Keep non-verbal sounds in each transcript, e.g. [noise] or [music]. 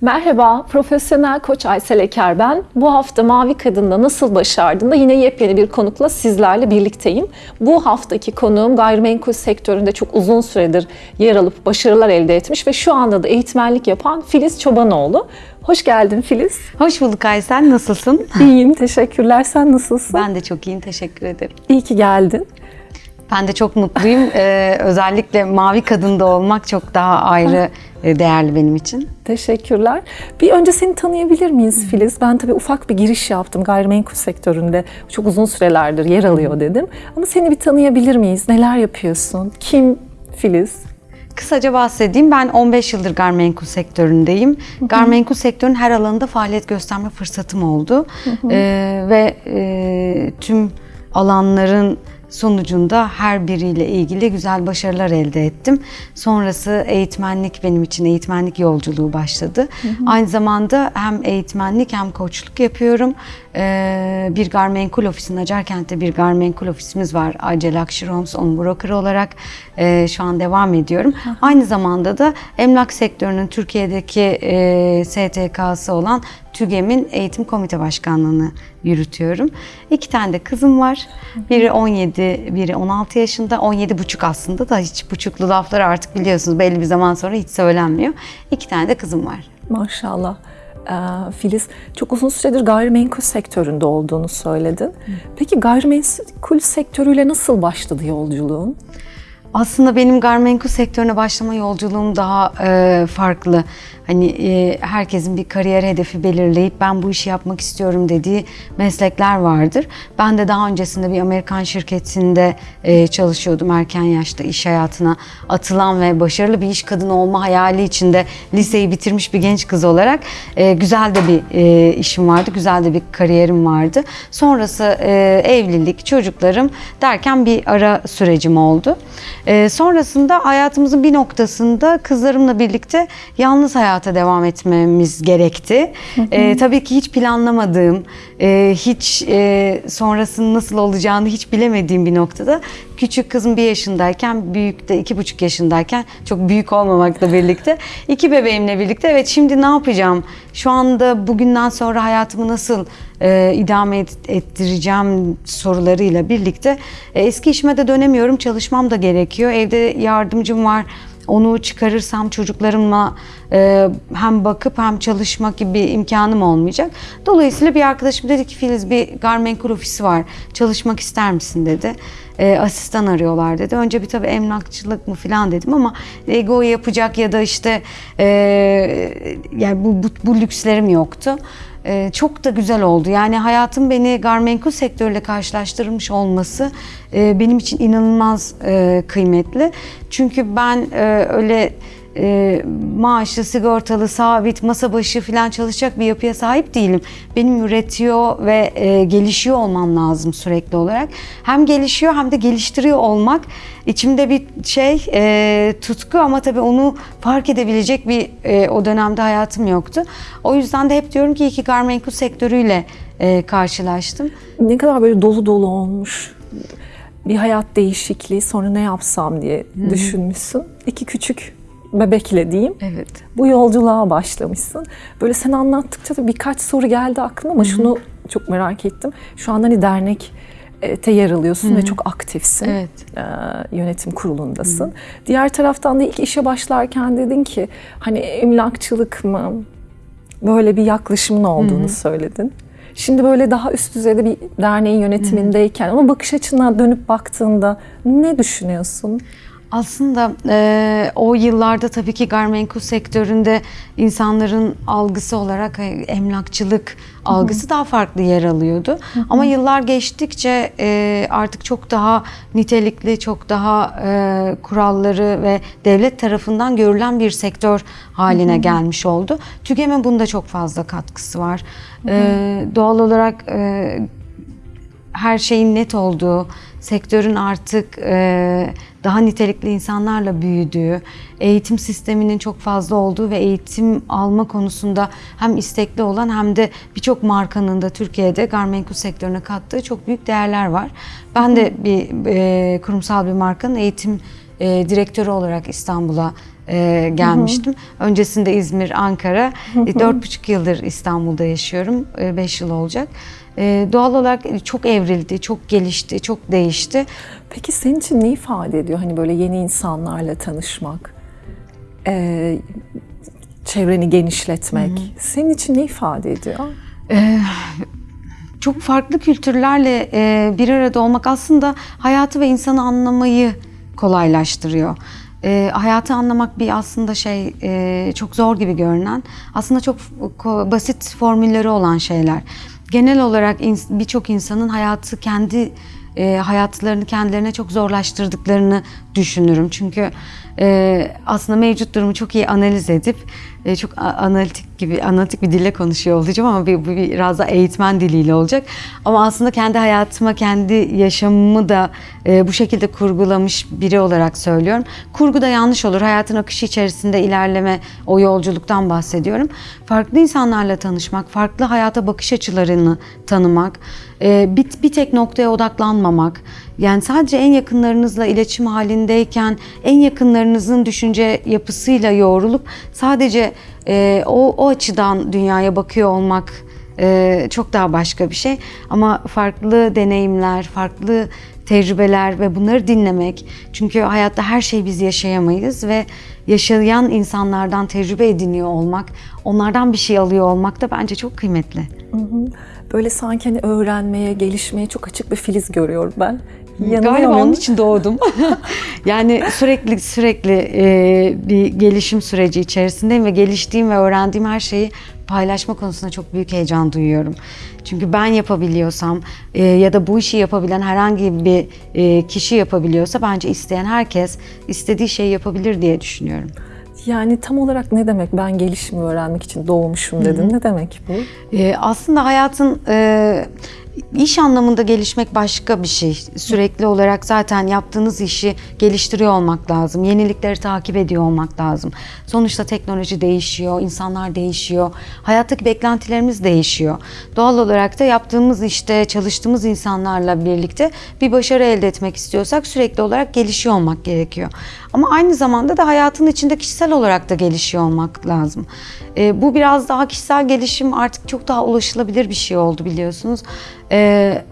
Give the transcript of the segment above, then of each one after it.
Merhaba, profesyonel koç Aysel Eker ben. Bu hafta Mavi Kadın'da nasıl başardın da yine yepyeni bir konukla sizlerle birlikteyim. Bu haftaki konuğum gayrimenkul sektöründe çok uzun süredir yer alıp başarılar elde etmiş ve şu anda da eğitmenlik yapan Filiz Çobanoğlu. Hoş geldin Filiz. Hoş bulduk Aysel. Nasılsın? İyiyim, teşekkürler. Sen nasılsın? Ben de çok iyiyim. Teşekkür ederim. İyi ki geldin. Ben de çok mutluyum. Ee, özellikle mavi kadında olmak çok daha ayrı e, değerli benim için. Teşekkürler. Bir önce seni tanıyabilir miyiz Filiz? Ben tabii ufak bir giriş yaptım gayrimenkul sektöründe. Çok uzun sürelerdir yer alıyor dedim. Ama seni bir tanıyabilir miyiz? Neler yapıyorsun? Kim Filiz? Kısaca bahsedeyim. Ben 15 yıldır gayrimenkul sektöründeyim. Gayrimenkul sektörün her alanında faaliyet gösterme fırsatım oldu. Ee, ve e, tüm alanların sonucunda her biriyle ilgili güzel başarılar elde ettim. Sonrası eğitmenlik benim için eğitmenlik yolculuğu başladı. Aynı zamanda hem eğitmenlik hem koçluk yapıyorum. Ee, bir gayrimenkul ofisinin Acarkent'te bir gayrimenkul ofisimiz var. Acel Luxury Homes, onun broker olarak e, şu an devam ediyorum. Aynı zamanda da emlak sektörünün Türkiye'deki e, STK'sı olan TÜGEM'in eğitim komite başkanlığını yürütüyorum. İki tane de kızım var. Biri 17, biri 16 yaşında. 17 buçuk aslında da hiç buçuklu lafları artık biliyorsunuz belli bir zaman sonra hiç söylenmiyor. İki tane de kızım var. Maşallah. Ee, Filiz, çok uzun süredir gayrimenkul sektöründe olduğunu söyledin. Peki gayrimenkul sektörüyle nasıl başladı yolculuğun? Aslında benim gayrimenkul sektörüne başlama yolculuğum daha e, farklı. Hani e, herkesin bir kariyer hedefi belirleyip ben bu işi yapmak istiyorum dediği meslekler vardır. Ben de daha öncesinde bir Amerikan şirketinde e, çalışıyordum erken yaşta iş hayatına atılan ve başarılı bir iş kadını olma hayali içinde liseyi bitirmiş bir genç kız olarak e, güzel de bir e, işim vardı, güzel de bir kariyerim vardı. Sonrası e, evlilik, çocuklarım derken bir ara sürecim oldu. E, sonrasında hayatımızın bir noktasında kızlarımla birlikte yalnız hayata devam etmemiz gerekti. E, tabii ki hiç planlamadığım, e, hiç e, sonrasının nasıl olacağını hiç bilemediğim bir noktada küçük kızım bir yaşındayken, büyük de iki buçuk yaşındayken çok büyük olmamakla birlikte [laughs] iki bebeğimle birlikte evet şimdi ne yapacağım? Şu anda bugünden sonra hayatımı nasıl e, idame et, ettireceğim sorularıyla birlikte e, eski işime de dönemiyorum. Çalışmam da gerekiyor. Evde yardımcım var. Onu çıkarırsam çocuklarımla e, hem bakıp hem çalışmak gibi bir imkanım olmayacak. Dolayısıyla bir arkadaşım dedi ki Filiz bir gayrimenkul ofisi var. Çalışmak ister misin dedi. E, asistan arıyorlar dedi. Önce bir tabii emlakçılık mı falan dedim ama ego yapacak ya da işte e, yani bu, bu, bu lükslerim yoktu. Ee, çok da güzel oldu. Yani hayatım beni gayrimenkul sektörüyle karşılaştırmış olması e, benim için inanılmaz e, kıymetli. Çünkü ben e, öyle e, maaşlı, sigortalı, sabit, masa başı falan çalışacak bir yapıya sahip değilim. Benim üretiyor ve e, gelişiyor olmam lazım sürekli olarak. Hem gelişiyor hem de geliştiriyor olmak içimde bir şey e, tutku ama tabii onu fark edebilecek bir e, o dönemde hayatım yoktu. O yüzden de hep diyorum ki iyi ki gayrimenkul sektörüyle e, karşılaştım. Ne kadar böyle dolu dolu olmuş bir hayat değişikliği sonra ne yapsam diye düşünmüşsün. İki küçük bebekle diyeyim. Evet. Bu yolculuğa başlamışsın. Böyle sen anlattıkça da birkaç soru geldi aklıma ama şunu çok merak ettim. Şu anda hani dernek te yer alıyorsun ve çok aktifsin. Evet. Ee, yönetim kurulundasın. Diğer taraftan da ilk işe başlarken dedin ki hani emlakçılık mı böyle bir yaklaşımın olduğunu söyledin. Şimdi böyle daha üst düzeyde bir derneğin yönetimindeyken ama bakış açına dönüp baktığında ne düşünüyorsun? Aslında e, o yıllarda tabii ki gayrimenkul sektöründe insanların algısı olarak e, emlakçılık algısı daha farklı yer alıyordu. Ama yıllar geçtikçe e, artık çok daha nitelikli, çok daha e, kuralları ve devlet tarafından görülen bir sektör haline gelmiş oldu. TÜGEM'in bunda çok fazla katkısı var. E, doğal olarak e, her şeyin net olduğu, sektörün artık e, daha nitelikli insanlarla büyüdüğü, eğitim sisteminin çok fazla olduğu ve eğitim alma konusunda hem istekli olan hem de birçok markanın da Türkiye'de gayrimenkul sektörüne kattığı çok büyük değerler var. Ben de bir e, kurumsal bir markanın eğitim e, direktörü olarak İstanbul'a e, gelmiştim. Öncesinde İzmir, Ankara. E, Dört buçuk yıldır İstanbul'da yaşıyorum. E, beş yıl olacak. E, doğal olarak çok evrildi, çok gelişti, çok değişti. Peki senin için ne ifade ediyor? Hani böyle yeni insanlarla tanışmak, e, çevreni genişletmek. Senin için ne ifade ediyor? çok farklı kültürlerle e, bir arada olmak aslında hayatı ve insanı anlamayı kolaylaştırıyor. E, hayatı anlamak bir aslında şey e, çok zor gibi görünen aslında çok basit formülleri olan şeyler. Genel olarak birçok insanın hayatı kendi e, hayatlarını kendilerine çok zorlaştırdıklarını düşünürüm. Çünkü e, aslında mevcut durumu çok iyi analiz edip e, çok analitik gibi analitik bir dille konuşuyor olacağım ama bir, bu biraz da eğitmen diliyle olacak. Ama aslında kendi hayatıma, kendi yaşamımı da e, bu şekilde kurgulamış biri olarak söylüyorum. Kurgu da yanlış olur. Hayatın akışı içerisinde ilerleme, o yolculuktan bahsediyorum. Farklı insanlarla tanışmak, farklı hayata bakış açılarını tanımak, e, bir, bir tek noktaya odaklanmamak, yani sadece en yakınlarınızla iletişim halindeyken en yakınlarınızın düşünce yapısıyla yoğrulup sadece e, o, o açıdan dünyaya bakıyor olmak e, çok daha başka bir şey. Ama farklı deneyimler, farklı tecrübeler ve bunları dinlemek. Çünkü hayatta her şeyi biz yaşayamayız ve yaşayan insanlardan tecrübe ediniyor olmak, onlardan bir şey alıyor olmak da bence çok kıymetli. Böyle sanki hani öğrenmeye, gelişmeye çok açık bir filiz görüyorum ben. Yanılıyor Galiba onun için doğdum. [laughs] yani sürekli sürekli e, bir gelişim süreci içerisindeyim ve geliştiğim ve öğrendiğim her şeyi paylaşma konusunda çok büyük heyecan duyuyorum. Çünkü ben yapabiliyorsam e, ya da bu işi yapabilen herhangi bir e, kişi yapabiliyorsa bence isteyen herkes istediği şeyi yapabilir diye düşünüyorum. Yani tam olarak ne demek ben gelişimi öğrenmek için doğmuşum dedin. Ne demek bu? Ee, aslında hayatın e, iş anlamında gelişmek başka bir şey. Sürekli olarak zaten yaptığınız işi geliştiriyor olmak lazım. Yenilikleri takip ediyor olmak lazım. Sonuçta teknoloji değişiyor, insanlar değişiyor. Hayattaki beklentilerimiz değişiyor. Doğal olarak da yaptığımız işte çalıştığımız insanlarla birlikte bir başarı elde etmek istiyorsak sürekli olarak gelişiyor olmak gerekiyor. Ama aynı zamanda da hayatın içinde kişisel olarak da gelişiyor olmak lazım. Ee, bu biraz daha kişisel gelişim artık çok daha ulaşılabilir bir şey oldu biliyorsunuz. Ee,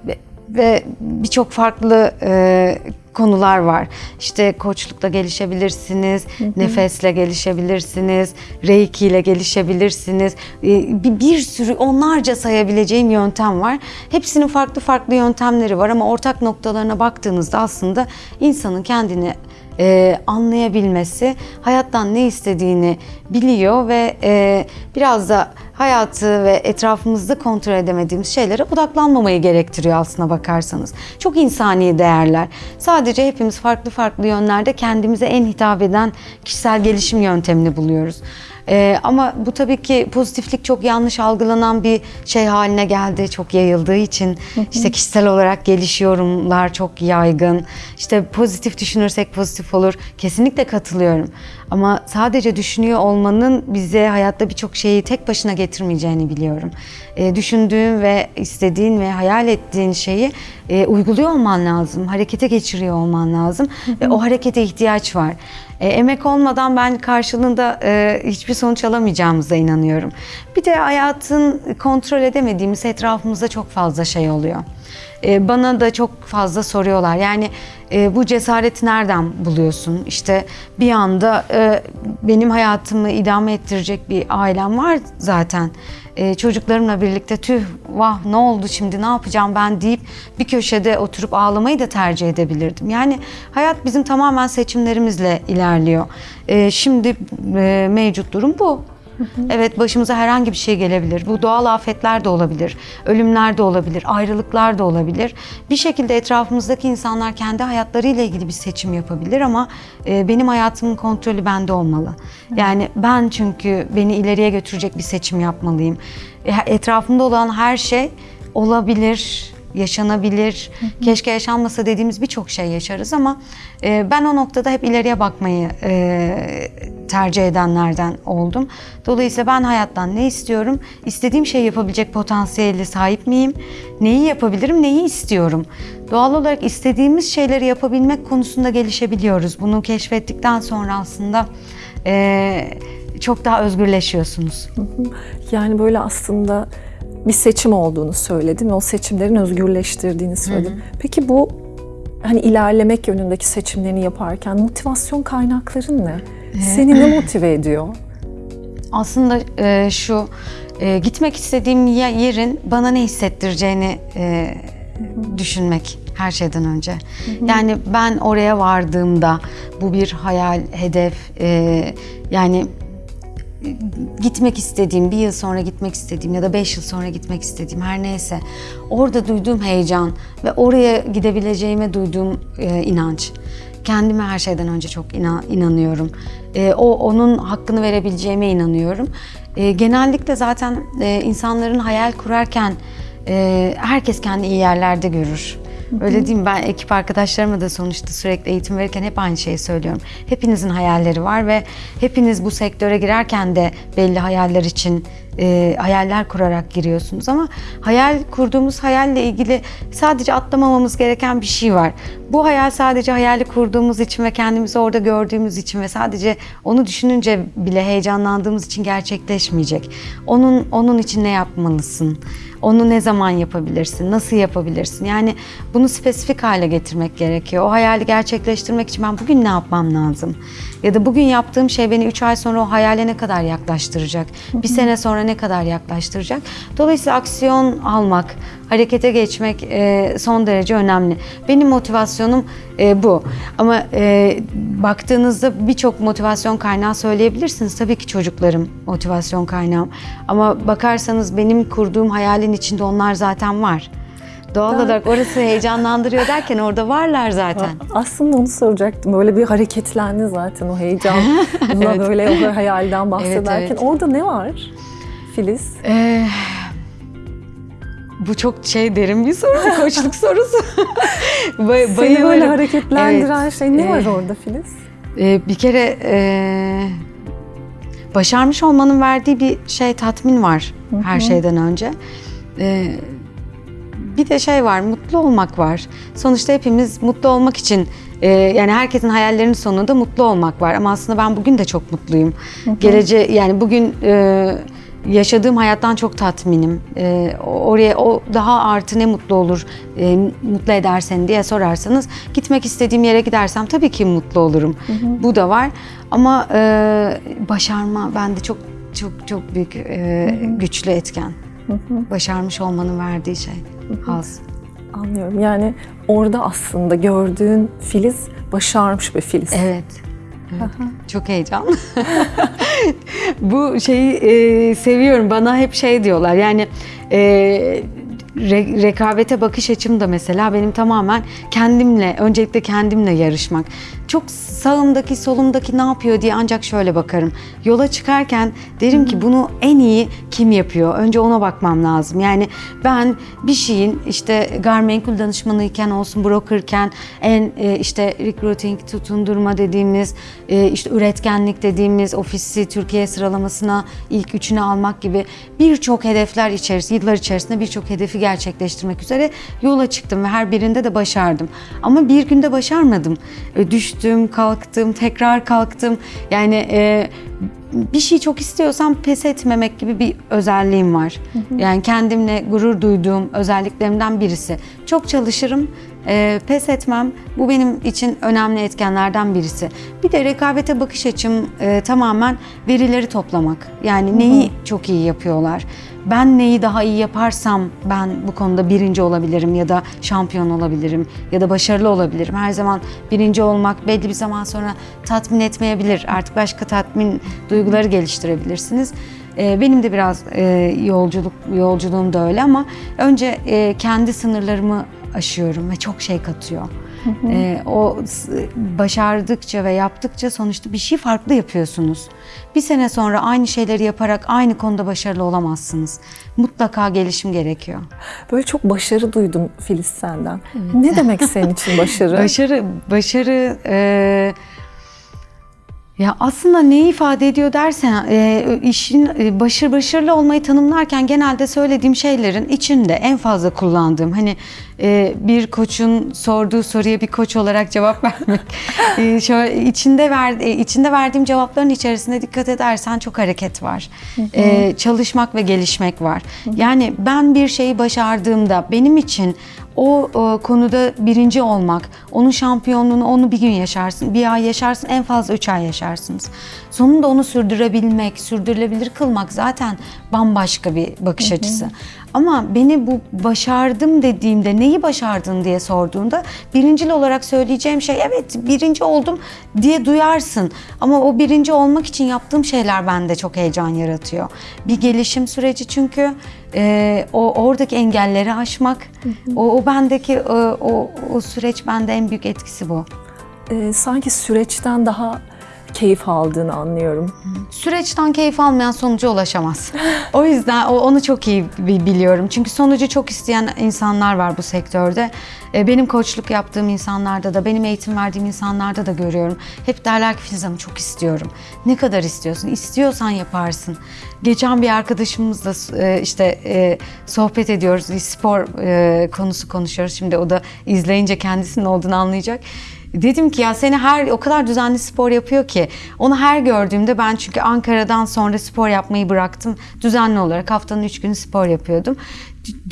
ve- birçok farklı e, konular var. İşte koçlukla gelişebilirsiniz, nefesle gelişebilirsiniz, reiki ile gelişebilirsiniz. Ee, bir, bir sürü onlarca sayabileceğim yöntem var. Hepsinin farklı farklı yöntemleri var ama ortak noktalarına baktığınızda aslında insanın kendini e, anlayabilmesi, hayattan ne istediğini biliyor ve e, biraz da hayatı ve etrafımızda kontrol edemediğimiz şeylere odaklanmamayı gerektiriyor aslına bakarsanız. Çok insani değerler. Sadece hepimiz farklı farklı yönlerde kendimize en hitap eden kişisel gelişim yöntemini buluyoruz. Ee, ama bu tabii ki pozitiflik çok yanlış algılanan bir şey haline geldi. Çok yayıldığı için işte kişisel olarak gelişiyorumlar çok yaygın. İşte pozitif düşünürsek pozitif olur. Kesinlikle katılıyorum. Ama sadece düşünüyor olmanın bize hayatta birçok şeyi tek başına getirmeyeceğini biliyorum. Ee, düşündüğün ve istediğin ve hayal ettiğin şeyi e, uyguluyor olman lazım. Harekete geçiriyor olman lazım. Ve o harekete ihtiyaç var. E, emek olmadan ben karşılığında e, hiçbir sonuç alamayacağımıza inanıyorum. Bir de hayatın kontrol edemediğimiz etrafımızda çok fazla şey oluyor. E, bana da çok fazla soruyorlar. Yani e, bu cesareti nereden buluyorsun? İşte bir anda e, benim hayatımı idame ettirecek bir ailem var zaten. E, çocuklarımla birlikte tüh vah ne oldu şimdi ne yapacağım ben deyip bir köşede oturup ağlamayı da tercih edebilirdim. Yani hayat bizim tamamen seçimlerimizle ilerliyor. E, şimdi e, mevcut durum bu. Evet başımıza herhangi bir şey gelebilir. Bu doğal afetler de olabilir, ölümler de olabilir, ayrılıklar da olabilir. Bir şekilde etrafımızdaki insanlar kendi hayatlarıyla ilgili bir seçim yapabilir ama e, benim hayatımın kontrolü bende olmalı. Yani ben çünkü beni ileriye götürecek bir seçim yapmalıyım. E, etrafımda olan her şey olabilir, yaşanabilir, keşke yaşanmasa dediğimiz birçok şey yaşarız ama e, ben o noktada hep ileriye bakmayı e, tercih edenlerden oldum. Dolayısıyla ben hayattan ne istiyorum? İstediğim şeyi yapabilecek potansiyele sahip miyim? Neyi yapabilirim, neyi istiyorum? Doğal olarak istediğimiz şeyleri yapabilmek konusunda gelişebiliyoruz. Bunu keşfettikten sonra aslında e, çok daha özgürleşiyorsunuz. Yani böyle aslında bir seçim olduğunu söyledin ve o seçimlerin özgürleştirdiğini söyledin. Peki bu hani ilerlemek yönündeki seçimlerini yaparken motivasyon kaynakların ne? Seni ne [laughs] motive ediyor? Aslında e, şu e, gitmek istediğim ye- yerin bana ne hissettireceğini e, düşünmek her şeyden önce. Yani ben oraya vardığımda bu bir hayal, hedef e, yani gitmek istediğim, bir yıl sonra gitmek istediğim ya da beş yıl sonra gitmek istediğim her neyse orada duyduğum heyecan ve oraya gidebileceğime duyduğum e, inanç. Kendime her şeyden önce çok inan- inanıyorum. E, o onun hakkını verebileceğime inanıyorum. E, genellikle zaten e, insanların hayal kurarken e, herkes kendi iyi yerlerde görür. Öyle değil mi? Ben ekip arkadaşlarıma da sonuçta sürekli eğitim verirken hep aynı şeyi söylüyorum. Hepinizin hayalleri var ve hepiniz bu sektöre girerken de belli hayaller için e, hayaller kurarak giriyorsunuz ama hayal kurduğumuz hayalle ilgili sadece atlamamamız gereken bir şey var. Bu hayal sadece hayali kurduğumuz için ve kendimizi orada gördüğümüz için ve sadece onu düşününce bile heyecanlandığımız için gerçekleşmeyecek. Onun onun için ne yapmalısın? Onu ne zaman yapabilirsin? Nasıl yapabilirsin? Yani bunu spesifik hale getirmek gerekiyor. O hayali gerçekleştirmek için ben bugün ne yapmam lazım? Ya da bugün yaptığım şey beni 3 ay sonra o hayale ne kadar yaklaştıracak? Bir sene sonra ne kadar yaklaştıracak? Dolayısıyla aksiyon almak, harekete geçmek e, son derece önemli. Benim motivasyonum e, bu. Ama e, baktığınızda birçok motivasyon kaynağı söyleyebilirsiniz. Tabii ki çocuklarım motivasyon kaynağım. Ama bakarsanız benim kurduğum hayalin içinde onlar zaten var. Doğal olarak orası heyecanlandırıyor [laughs] derken orada varlar zaten. Aslında onu soracaktım. Böyle bir hareketlendi zaten o heyecanla [laughs] böyle o hayalden bahsederken. evet. Orada ne var Filiz? Ee, bu çok şey derin bir soru, [laughs] koçluk sorusu. Bay- Seni bayılırım. böyle hareketlendiren Evet, şey ne var evet. orada Filiz? Ee, bir kere e, başarmış olmanın verdiği bir şey tatmin var her şeyden önce. Ee, bir de şey var, mutlu olmak var. Sonuçta hepimiz mutlu olmak için e, yani herkesin hayallerinin sonunda mutlu olmak var. Ama aslında ben bugün de çok mutluyum. Gelece yani bugün e, yaşadığım hayattan çok tatminim. E, oraya o daha artı ne mutlu olur, e, mutlu eder seni diye sorarsanız gitmek istediğim yere gidersem tabii ki mutlu olurum. Bu da var. Ama e, başarma bende çok çok çok büyük e, güçlü etken. Başarmış olmanın verdiği şey. Haz. Anlıyorum. Yani orada aslında gördüğün Filiz başarmış bir Filiz. Evet. Evet. Çok heyecanlı. [laughs] Bu şeyi e, seviyorum. Bana hep şey diyorlar. Yani e, re- rekabete bakış açım da mesela benim tamamen kendimle, öncelikle kendimle yarışmak. Çok sağımdaki, solumdaki ne yapıyor diye ancak şöyle bakarım. Yola çıkarken derim ki bunu en iyi kim yapıyor? Önce ona bakmam lazım. Yani ben bir şeyin işte gayrimenkul danışmanıyken olsun, brokerken en e, işte recruiting, tutundurma dediğimiz, e, işte üretkenlik dediğimiz ofisi Türkiye sıralamasına ilk üçüne almak gibi birçok hedefler içerisinde, yıllar içerisinde birçok hedefi gerçekleştirmek üzere yola çıktım ve her birinde de başardım. Ama bir günde başarmadım. E, Düştüm, kalktım, tekrar kalktım. Yani e, bir şey çok istiyorsam pes etmemek gibi bir özelliğim var. Yani kendimle gurur duyduğum özelliklerimden birisi. Çok çalışırım, e, pes etmem. Bu benim için önemli etkenlerden birisi. Bir de rekabete bakış açım e, tamamen verileri toplamak. Yani neyi çok iyi yapıyorlar. Ben neyi daha iyi yaparsam ben bu konuda birinci olabilirim ya da şampiyon olabilirim ya da başarılı olabilirim. Her zaman birinci olmak belli bir zaman sonra tatmin etmeyebilir. Artık başka tatmin duyguları geliştirebilirsiniz. Ee, Benim de biraz e, yolculuk yolculuğum da öyle ama önce e, kendi sınırlarımı aşıyorum ve çok şey katıyor. Ee, o başardıkça ve yaptıkça sonuçta bir şey farklı yapıyorsunuz. Bir sene sonra aynı şeyleri yaparak aynı konuda başarılı olamazsınız. Mutlaka gelişim gerekiyor. Böyle çok başarı duydum Filiz senden. Ne demek senin için başarı? [laughs] Başarı, başarı e, ya aslında neyi ifade ediyor dersen e, işin e, başarı başarılı olmayı tanımlarken genelde söylediğim şeylerin içinde en fazla kullandığım hani e, bir koçun sorduğu soruya bir koç olarak cevap [laughs] vermek e, şöyle içinde ver, e, içinde verdiğim cevapların içerisinde dikkat edersen çok hareket var. E, çalışmak ve gelişmek var. Yani ben bir şeyi başardığımda benim için o e, konuda birinci olmak, onun şampiyonluğunu onu bir gün yaşarsın, bir ay yaşarsın, en fazla üç ay yaşarsınız. Sonunda onu sürdürebilmek, sürdürülebilir kılmak zaten bambaşka bir bakış açısı. Ama beni bu başardım dediğimde neyi başardın diye sorduğunda birincil olarak söyleyeceğim şey evet birinci oldum diye duyarsın. Ama o birinci olmak için yaptığım şeyler bende çok heyecan yaratıyor. Bir gelişim süreci çünkü e, o oradaki engelleri aşmak, o, o bendeki e, o, o süreç bende en büyük etkisi bu. Ee, sanki süreçten daha keyif aldığını anlıyorum. Süreçten keyif almayan sonuca ulaşamaz. o yüzden onu çok iyi bi- biliyorum. Çünkü sonucu çok isteyen insanlar var bu sektörde. E, Benim koçluk yaptığım insanlarda da, benim eğitim verdiğim insanlarda da görüyorum. Hep derler ki Filiz Hanım çok istiyorum. Ne kadar istiyorsun? İstiyorsan yaparsın. Geçen bir arkadaşımızla e, işte e, sohbet ediyoruz. Spor konusu konuşuyoruz. Şimdi o da izleyince kendisinin olduğunu anlayacak. Dedim ki ya seni her o kadar düzenli spor yapıyor ki onu her gördüğümde ben çünkü Ankara'dan sonra spor yapmayı bıraktım. Düzenli olarak haftanın üç günü spor yapıyordum.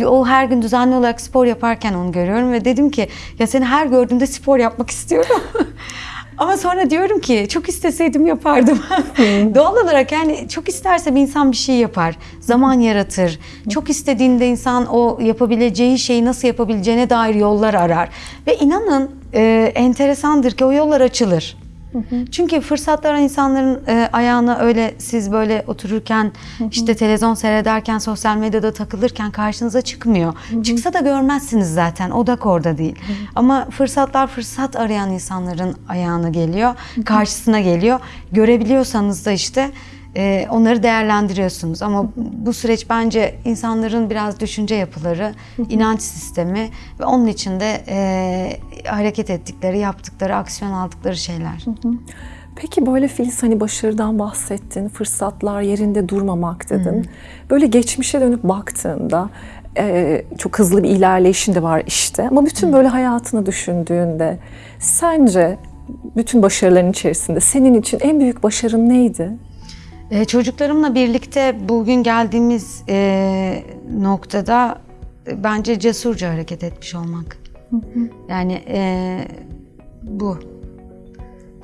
O her gün düzenli olarak spor yaparken onu görüyorum ve dedim ki ya seni her gördüğümde spor yapmak istiyorum. [laughs] Ama sonra diyorum ki çok isteseydim yapardım. [laughs] Doğal olarak yani çok isterse bir insan bir şey yapar. Zaman yaratır. Çok istediğinde insan o yapabileceği şeyi nasıl yapabileceğine dair yollar arar. Ve inanın e, enteresandır ki o yollar açılır. Çünkü fırsatlar insanların e, ayağına öyle siz böyle otururken işte televizyon seyrederken sosyal medyada takılırken karşınıza çıkmıyor. Çıksa da görmezsiniz zaten odak orada değil. Ama fırsatlar fırsat arayan insanların ayağına geliyor, karşısına geliyor. Görebiliyorsanız da işte e, onları değerlendiriyorsunuz. Ama bu süreç bence insanların biraz düşünce yapıları, inanç sistemi ve onun içinde e, hareket ettikleri, yaptıkları, aksiyon aldıkları şeyler. Peki böyle Filiz hani başarıdan bahsettin, fırsatlar yerinde durmamak dedin. Böyle geçmişe dönüp baktığında e, çok hızlı bir ilerleyişin de var işte. Ama bütün böyle hayatını düşündüğünde sence bütün başarıların içerisinde senin için en büyük başarın neydi? Ee, çocuklarımla birlikte bugün geldiğimiz e, noktada e, bence cesurca hareket etmiş olmak. Yani e, bu.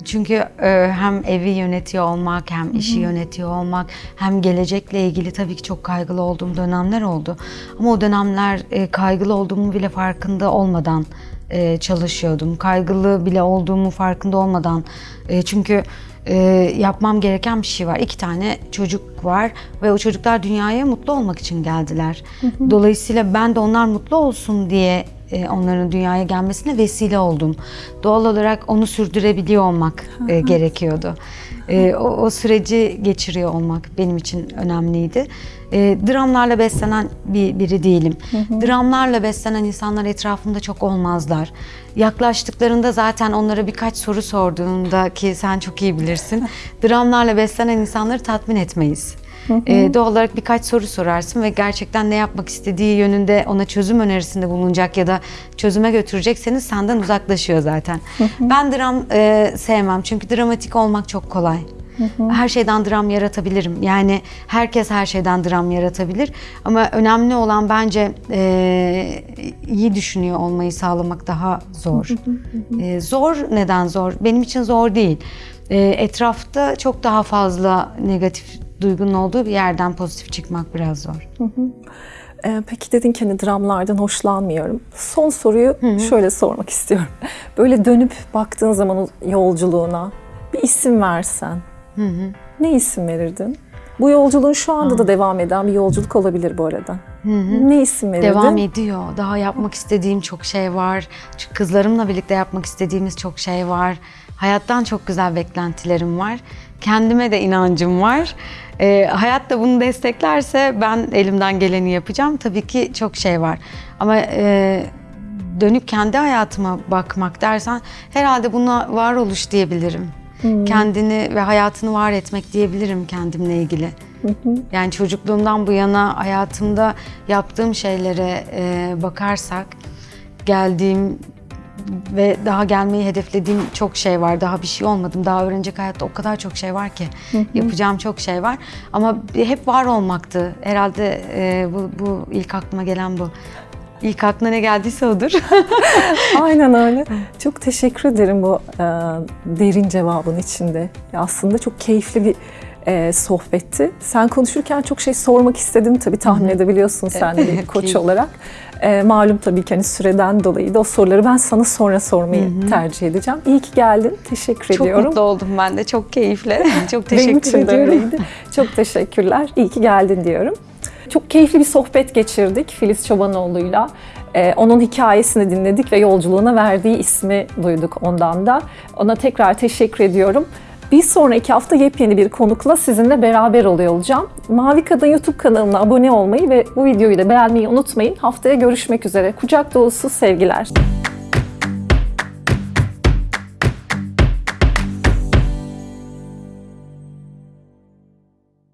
Çünkü e, hem evi yönetiyor olmak, hem işi yönetiyor olmak, hem gelecekle ilgili tabii ki çok kaygılı olduğum dönemler oldu. Ama o dönemler e, kaygılı olduğumu bile farkında olmadan e, çalışıyordum. Kaygılı bile olduğumu farkında olmadan. E, çünkü e, yapmam gereken bir şey var. İki tane çocuk var ve o çocuklar dünyaya mutlu olmak için geldiler. Dolayısıyla ben de onlar mutlu olsun diye e, onların dünyaya gelmesine vesile oldum. Doğal olarak onu sürdürebiliyor olmak e, gerekiyordu. E, o, o süreci geçiriyor olmak benim için önemliydi. E, dramlarla beslenen bir biri değilim. Dramlarla beslenen insanlar etrafımda çok olmazlar. Yaklaştıklarında zaten onlara birkaç soru sorduğunda ki sen çok iyi bilirsin. [laughs] dramlarla beslenen insanları tatmin etmeyiz. Ee, doğal olarak birkaç soru sorarsın ve gerçekten ne yapmak istediği yönünde ona çözüm önerisinde bulunacak ya da çözüme götürecekseniz senden uzaklaşıyor zaten. Ben dram e, sevmem çünkü dramatik olmak çok kolay. Her şeyden dram yaratabilirim. Yani herkes her şeyden dram yaratabilir. Ama önemli olan bence e, iyi düşünüyor olmayı sağlamak daha zor. E, zor neden zor? Benim için zor değil. E, etrafta çok daha fazla negatif duygunun olduğu bir yerden pozitif çıkmak biraz zor. Ee, peki dedin ki hani dramlardan hoşlanmıyorum. Son soruyu şöyle sormak istiyorum. [laughs] Böyle dönüp baktığın zaman o yolculuğuna bir isim versen ne isim verirdin? Bu yolculuğun şu anda da devam eden bir yolculuk olabilir bu arada. Ne isim verirdin? Devam ediyor. Daha yapmak istediğim çok şey var. Çünkü kızlarımla birlikte yapmak istediğimiz çok şey var. Hayattan çok güzel beklentilerim var. Kendime de inancım var. Ee, hayat da bunu desteklerse ben elimden geleni yapacağım. Tabii ki çok şey var. Ama e, dönüp kendi hayatıma bakmak dersen herhalde buna varoluş diyebilirim. Kendini ve hayatını var etmek diyebilirim kendimle ilgili. Yani çocukluğumdan bu yana hayatımda yaptığım şeylere e, bakarsak geldiğim ve daha gelmeyi hedeflediğim çok şey var. Daha bir şey olmadım. Daha öğrenecek hayatta o kadar çok şey var ki. Yapacağım çok şey var. Ama hep var olmaktı. Herhalde e, bu, bu ilk aklıma gelen bu. İlk aklına ne geldiyse odur. [laughs] Aynen öyle. Çok teşekkür ederim bu e, derin cevabın içinde. Aslında çok keyifli bir e, sohbetti. Sen konuşurken çok şey sormak istedim tabii tahmin edebiliyorsun sen de bir [laughs] koç olarak. E, malum tabii ki hani süreden dolayı da o soruları ben sana sonra sormayı tercih edeceğim. İyi ki geldin. Teşekkür çok ediyorum. mutlu oldum ben de. Çok keyifli. [laughs] Çok Benim teşekkür için de ediyorum. Çok teşekkürler. İyi ki geldin diyorum. Çok keyifli bir sohbet geçirdik Filiz Çobanoğlu'yla. Ee, onun hikayesini dinledik ve yolculuğuna verdiği ismi duyduk ondan da. Ona tekrar teşekkür ediyorum. Bir sonraki hafta yepyeni bir konukla sizinle beraber oluyor olacağım. Mavi Kadın YouTube kanalına abone olmayı ve bu videoyu da beğenmeyi unutmayın. Haftaya görüşmek üzere. Kucak dolusu sevgiler.